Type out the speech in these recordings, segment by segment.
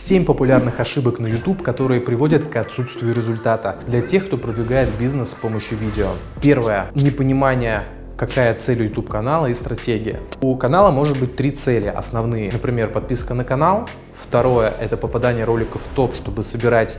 7 популярных ошибок на YouTube, которые приводят к отсутствию результата для тех, кто продвигает бизнес с помощью видео. Первое. Непонимание какая цель YouTube канала и стратегия. У канала может быть три цели основные. Например, подписка на канал. Второе – это попадание роликов в топ, чтобы собирать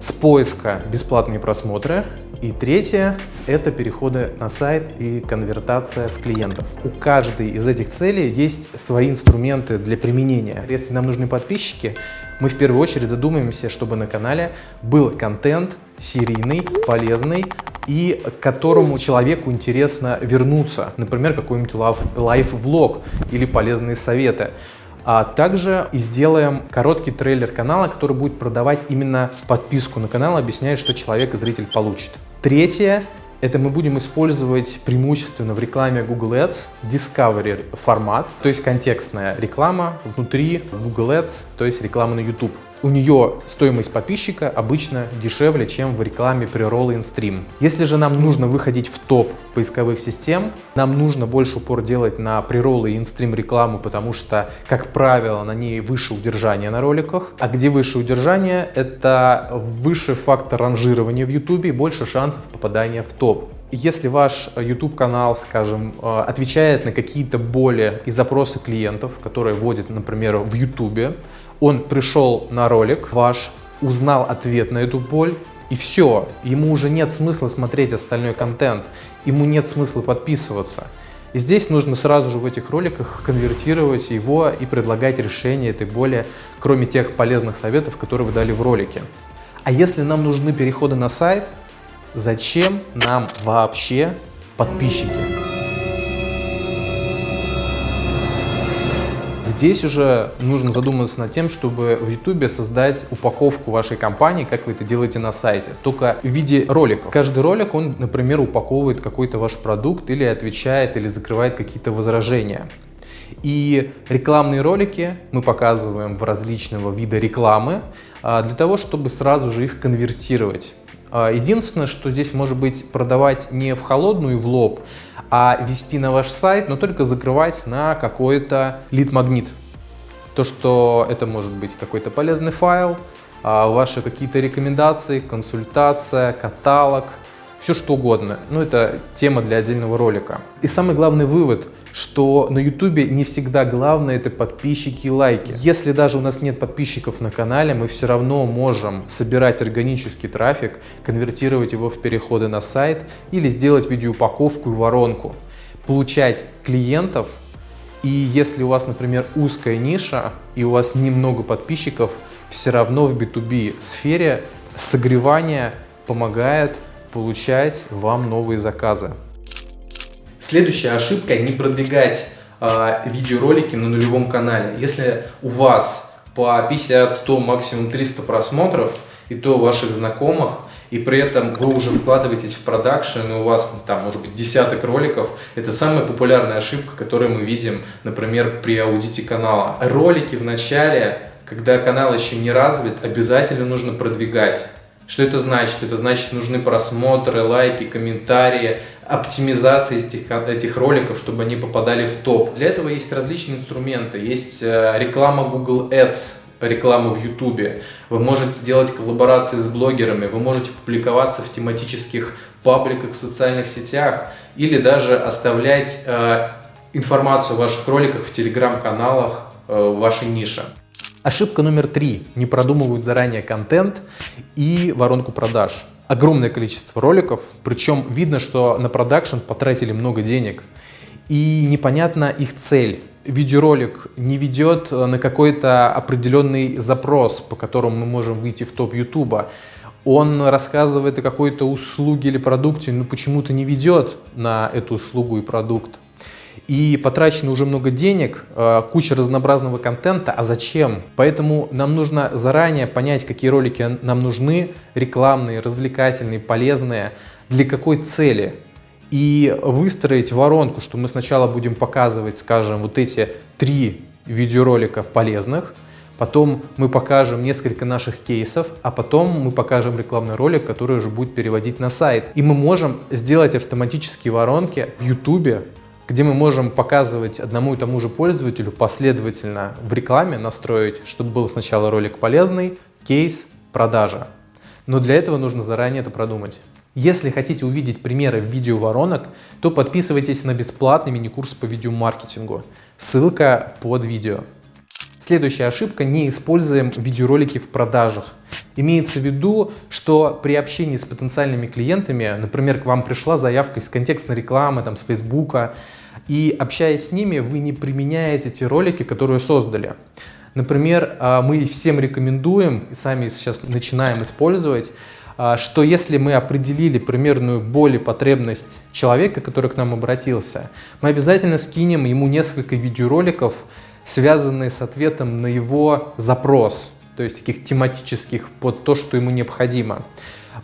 с поиска бесплатные просмотры. И третье – это переходы на сайт и конвертация в клиентов. У каждой из этих целей есть свои инструменты для применения. Если нам нужны подписчики, мы в первую очередь задумаемся, чтобы на канале был контент серийный, полезный и к которому человеку интересно вернуться. Например, какой-нибудь лайф-влог или полезные советы. А также и сделаем короткий трейлер канала, который будет продавать именно подписку на канал, объясняя, что человек и зритель получит. Третье это мы будем использовать преимущественно в рекламе Google Ads Discovery формат, то есть контекстная реклама внутри Google Ads, то есть реклама на YouTube у нее стоимость подписчика обычно дешевле, чем в рекламе при Roll in Stream. Если же нам нужно выходить в топ поисковых систем, нам нужно больше упор делать на приролл и инстрим рекламу, потому что, как правило, на ней выше удержание на роликах. А где выше удержание, это выше фактор ранжирования в YouTube и больше шансов попадания в топ. Если ваш YouTube канал, скажем, э, отвечает на какие-то боли и запросы клиентов, которые вводят, например, в YouTube, он пришел на ролик ваш, узнал ответ на эту боль, и все, ему уже нет смысла смотреть остальной контент, ему нет смысла подписываться. И здесь нужно сразу же в этих роликах конвертировать его и предлагать решение этой боли, кроме тех полезных советов, которые вы дали в ролике. А если нам нужны переходы на сайт, зачем нам вообще подписчики? Здесь уже нужно задуматься над тем, чтобы в YouTube создать упаковку вашей компании, как вы это делаете на сайте, только в виде роликов. Каждый ролик, он, например, упаковывает какой-то ваш продукт или отвечает, или закрывает какие-то возражения. И рекламные ролики мы показываем в различного вида рекламы а, для того, чтобы сразу же их конвертировать. А, единственное, что здесь может быть продавать не в холодную и в лоб, а вести на ваш сайт, но только закрывать на какой-то лид-магнит. То, что это может быть какой-то полезный файл, а, ваши какие-то рекомендации, консультация, каталог, все что угодно. Ну, это тема для отдельного ролика. И самый главный вывод – что на YouTube не всегда главное это подписчики и лайки. Если даже у нас нет подписчиков на канале, мы все равно можем собирать органический трафик, конвертировать его в переходы на сайт или сделать видеоупаковку и воронку, получать клиентов. И если у вас, например, узкая ниша и у вас немного подписчиков, все равно в B2B сфере согревание помогает получать вам новые заказы. Следующая ошибка – не продвигать э, видеоролики на нулевом канале. Если у вас по 50, 100, максимум 300 просмотров, и то ваших знакомых, и при этом вы уже вкладываетесь в продакшн, и у вас там может быть десяток роликов, это самая популярная ошибка, которую мы видим, например, при аудите канала. Ролики в начале, когда канал еще не развит, обязательно нужно продвигать. Что это значит? Это значит, нужны просмотры, лайки, комментарии, оптимизация этих, этих роликов, чтобы они попадали в топ. Для этого есть различные инструменты. Есть э, реклама Google Ads, реклама в YouTube. Вы можете делать коллаборации с блогерами, вы можете публиковаться в тематических пабликах в социальных сетях или даже оставлять э, информацию о ваших роликах в телеграм-каналах э, вашей нише. Ошибка номер три. Не продумывают заранее контент и воронку продаж. Огромное количество роликов, причем видно, что на продакшн потратили много денег. И непонятна их цель. Видеоролик не ведет на какой-то определенный запрос, по которому мы можем выйти в топ Ютуба. Он рассказывает о какой-то услуге или продукте, но почему-то не ведет на эту услугу и продукт и потрачено уже много денег, э, куча разнообразного контента, а зачем? Поэтому нам нужно заранее понять, какие ролики нам нужны, рекламные, развлекательные, полезные, для какой цели. И выстроить воронку, что мы сначала будем показывать, скажем, вот эти три видеоролика полезных, потом мы покажем несколько наших кейсов, а потом мы покажем рекламный ролик, который уже будет переводить на сайт. И мы можем сделать автоматические воронки в YouTube где мы можем показывать одному и тому же пользователю последовательно в рекламе настроить, чтобы был сначала ролик полезный, кейс, продажа. Но для этого нужно заранее это продумать. Если хотите увидеть примеры видеоворонок, то подписывайтесь на бесплатный мини-курс по видеомаркетингу. Ссылка под видео. Следующая ошибка – не используем видеоролики в продажах. Имеется в виду, что при общении с потенциальными клиентами, например, к вам пришла заявка из контекстной рекламы, там, с Фейсбука, и общаясь с ними, вы не применяете те ролики, которые создали. Например, а, мы всем рекомендуем, и сами сейчас начинаем использовать, что если мы определили примерную боль и потребность человека, который к нам обратился, мы обязательно скинем ему несколько видеороликов, связанные с ответом на его запрос, то есть таких тематических под то, что ему необходимо.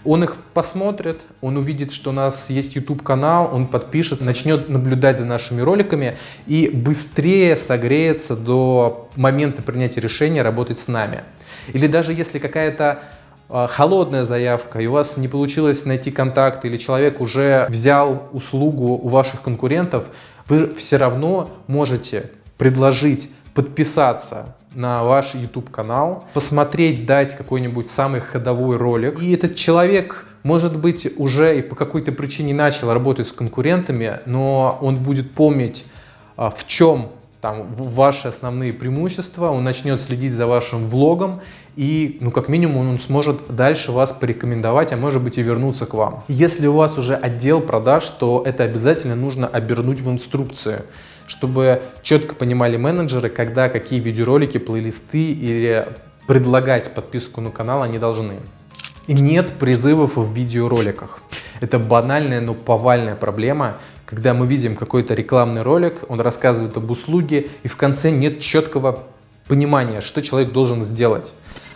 Он их посмотрит, он увидит, что у нас есть YouTube-канал, он подпишется, начнет наблюдать за нашими роликами и быстрее согреется до момента принятия решения работать с нами. Или даже если какая-то а, холодная заявка, и у вас не получилось найти контакт, или человек уже взял услугу у ваших конкурентов, вы все равно можете предложить подписаться на ваш YouTube канал, посмотреть, дать какой-нибудь самый ходовой ролик. И этот человек, может быть, уже и по какой-то причине начал работать с конкурентами, но он будет помнить, а, в чем там ваши основные преимущества, он начнет следить за вашим влогом и, ну, как минимум, он сможет дальше вас порекомендовать, а может быть и вернуться к вам. Если у вас уже отдел продаж, то это обязательно нужно обернуть в инструкцию чтобы четко понимали менеджеры, когда какие видеоролики, плейлисты или предлагать подписку на канал они должны. Нет призывов в видеороликах. Это банальная, но повальная проблема, когда мы видим какой-то рекламный ролик, он рассказывает об услуге, и в конце нет четкого понимания, что человек должен сделать.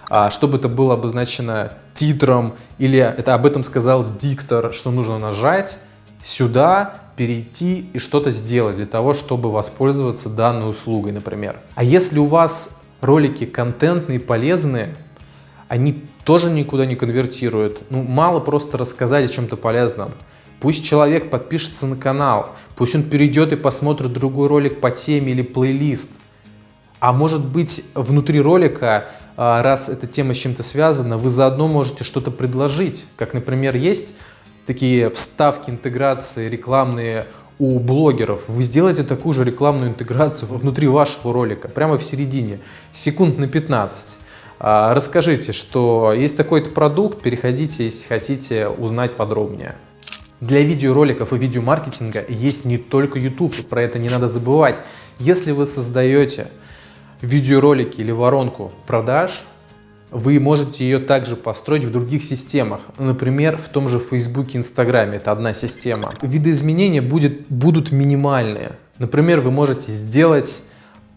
А чтобы это было обозначено титром, или это об этом сказал диктор, что нужно нажать сюда, перейти и что-то сделать для того, чтобы воспользоваться данной услугой, например. А если у вас ролики контентные, полезные, они тоже никуда не конвертируют. Ну, мало просто рассказать о чем-то полезном. Пусть человек подпишется на канал, пусть он перейдет и посмотрит другой ролик по теме или плейлист. А может быть, внутри ролика, а, раз эта тема с чем-то связана, вы заодно можете что-то предложить. Как, например, есть такие вставки, интеграции рекламные у блогеров, вы сделаете такую же рекламную интеграцию внутри вашего ролика, прямо в середине, секунд на 15. А, расскажите, что есть такой-то продукт, переходите, если хотите узнать подробнее. Для видеороликов и видеомаркетинга есть не только YouTube, про это не надо забывать. Если вы создаете видеоролики или воронку продаж, вы можете ее также построить в других системах. Например, в том же Facebook и Instagram. Это одна система. Видоизменения будет, будут минимальные. Например, вы можете сделать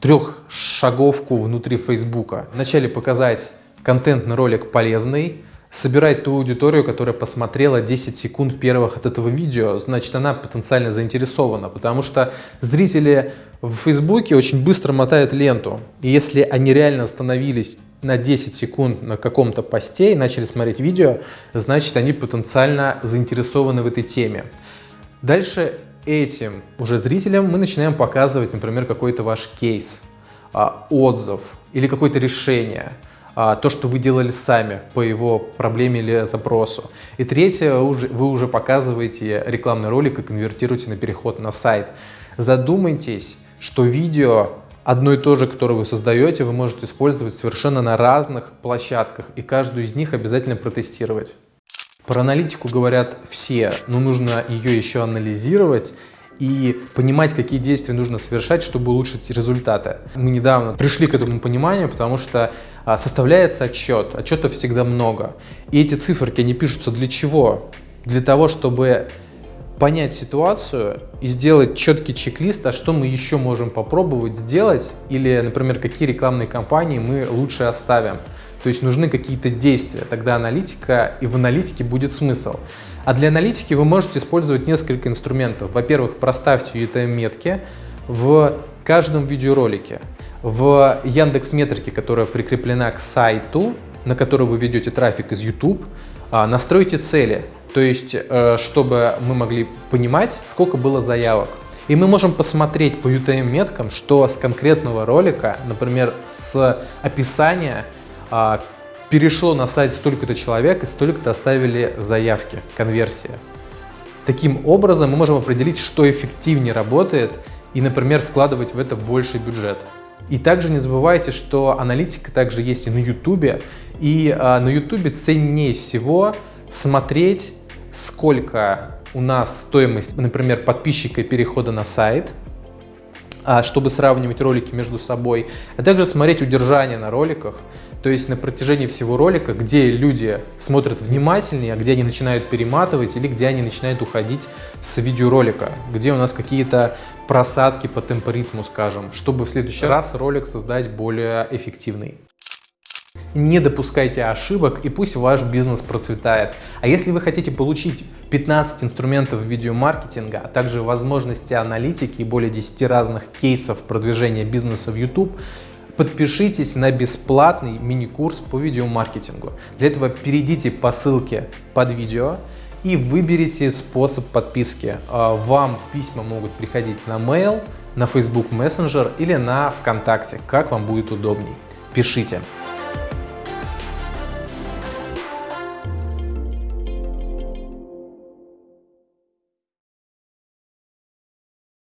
трехшаговку внутри Facebook. Вначале показать контентный ролик полезный, собирать ту аудиторию, которая посмотрела 10 секунд первых от этого видео, значит, она потенциально заинтересована, потому что зрители в Фейсбуке очень быстро мотают ленту. И если они реально остановились на 10 секунд на каком-то посте и начали смотреть видео, значит, они потенциально заинтересованы в этой теме. Дальше этим уже зрителям мы начинаем показывать, например, какой-то ваш кейс, а, отзыв или какое-то решение, а, то, что вы делали сами по его проблеме или запросу. И третье, вы уже показываете рекламный ролик и конвертируете на переход на сайт. Задумайтесь, что видео одно и то же, которое вы создаете, вы можете использовать совершенно на разных площадках, и каждую из них обязательно протестировать. Про аналитику говорят все, но нужно ее еще анализировать и понимать, какие действия нужно совершать, чтобы улучшить результаты. Мы недавно пришли к этому пониманию, потому что а, составляется отчет, отчетов всегда много. И эти циферки, они пишутся для чего? Для того, чтобы понять ситуацию и сделать четкий чек-лист, а что мы еще можем попробовать сделать, или, например, какие рекламные кампании мы лучше оставим. То есть нужны какие-то действия, тогда аналитика, и в аналитике будет смысл. А для аналитики вы можете использовать несколько инструментов. Во-первых, проставьте UTM-метки в каждом видеоролике. В Яндекс Метрике, которая прикреплена к сайту, на который вы ведете трафик из YouTube, а, настройте цели. То есть, э, чтобы мы могли понимать, сколько было заявок. И мы можем посмотреть по UTM-меткам, что с конкретного ролика, например, с описания, перешло на сайт столько-то человек и столько-то оставили заявки, конверсия. Таким образом мы можем определить, что эффективнее работает и, например, вкладывать в это больше бюджет. И также не забывайте, что аналитика также есть и на YouTube. И а, на YouTube ценнее всего смотреть, сколько у нас стоимость, например, подписчика перехода на сайт, а, чтобы сравнивать ролики между собой, а также смотреть удержание на роликах, то есть на протяжении всего ролика, где люди смотрят внимательнее, а где они начинают перематывать или где они начинают уходить с видеоролика, где у нас какие-то просадки по темпоритму, скажем, чтобы в следующий раз ролик создать более эффективный. Не допускайте ошибок и пусть ваш бизнес процветает. А если вы хотите получить 15 инструментов видеомаркетинга, а также возможности аналитики и более 10 разных кейсов продвижения бизнеса в YouTube, подпишитесь на бесплатный мини-курс по видеомаркетингу. Для этого перейдите по ссылке под видео и выберите способ подписки. А, вам письма могут приходить на mail, на Facebook Messenger или на ВКонтакте, как вам будет удобней. Пишите.